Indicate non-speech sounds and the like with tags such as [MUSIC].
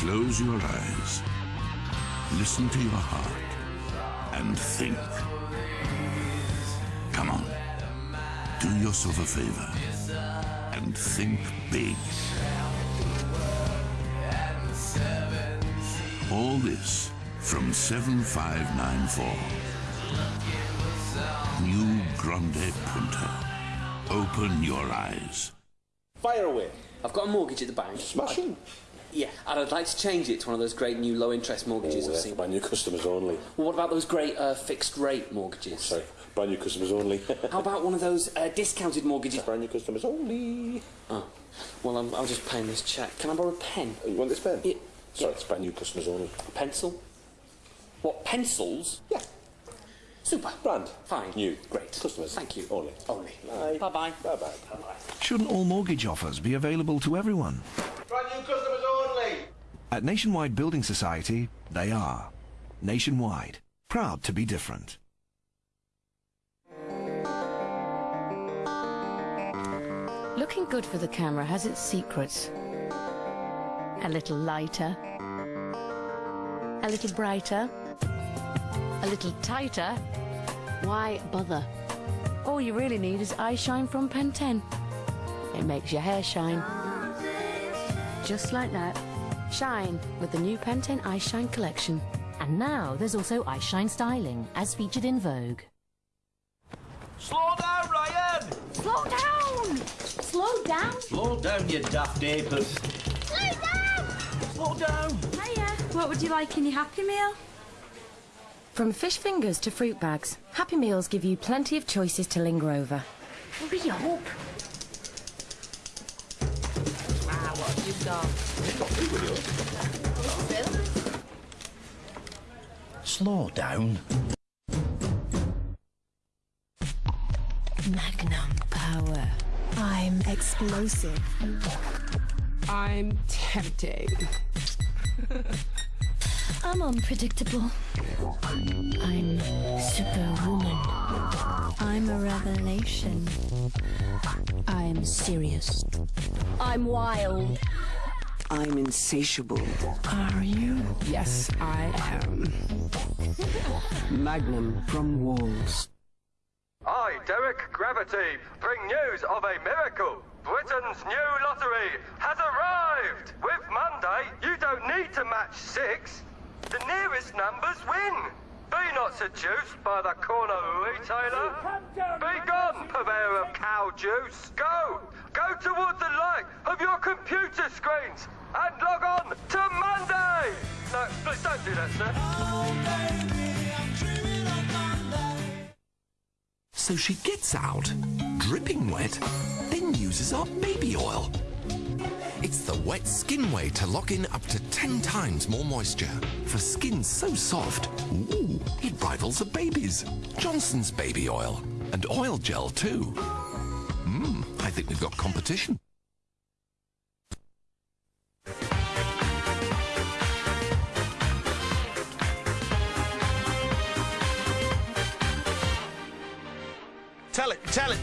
Close your eyes, listen to your heart, and think. Come on, do yourself a favor and think big. All this from 7594. New Grande Punto. Open your eyes. Fire away. I've got a mortgage at the bank. Smashing. Yeah, and I'd like to change it to one of those great new low interest mortgages Oh, I've yeah, seen. brand new customers only. Well, what about those great uh, fixed rate mortgages? Sorry, brand new customers only. [LAUGHS] How about one of those uh, discounted mortgages? brand new customers only. Oh, well, I'm, I'll just paying this check. Can I borrow a pen? Oh, you want this pen? Yeah. Sorry, it's brand new customers only. A pencil? What, pencils? Yeah. Super. Brand. Fine. New. Great. Customers. Thank you. Only. Only. Bye. Bye-bye. Bye-bye. Bye-bye. Shouldn't all mortgage offers be available to everyone? Brand new customers only. At Nationwide Building Society, they are. Nationwide, proud to be different. Looking good for the camera has its secrets. A little lighter. A little brighter. A little tighter. Why bother? All you really need is ice shine from Pantene. It makes your hair shine. Just like that. Shine with the new Pantene Ice Shine collection. And now there's also Ice Shine Styling, as featured in Vogue. Slow down, Ryan. Slow down! Slow down! Slow down, you daft apers. Slow down! Slow down. Hiya. What would you like in your Happy Meal? From fish fingers to fruit bags, Happy Meals give you plenty of choices to linger over. Hurry up! What have you got? Slow down. Magnum power. I'm explosive. I'm tempting. [LAUGHS] I'm unpredictable. I'm superwoman. I'm a revelation. I'm serious. I'm wild. I'm insatiable. Are you? Yes, I am. Magnum from Wall's. I, Derek Gravity, bring news of a miracle. Britain's new lottery has arrived. With Monday, you don't need to match six. The nearest numbers win. Be not seduced by the corner retailer. Be gone, purveyor of cow juice. Go, go towards the light of your computer screens and log on to Monday. No, please don't do that, sir. So she gets out, dripping wet, then uses our baby oil. It's the wet skin way to lock in up to 10 times more moisture. For skin so soft, ooh, it rivals a baby's. Johnson's baby oil. And oil gel too. Mmm, I think we've got competition. Tell it, tell it.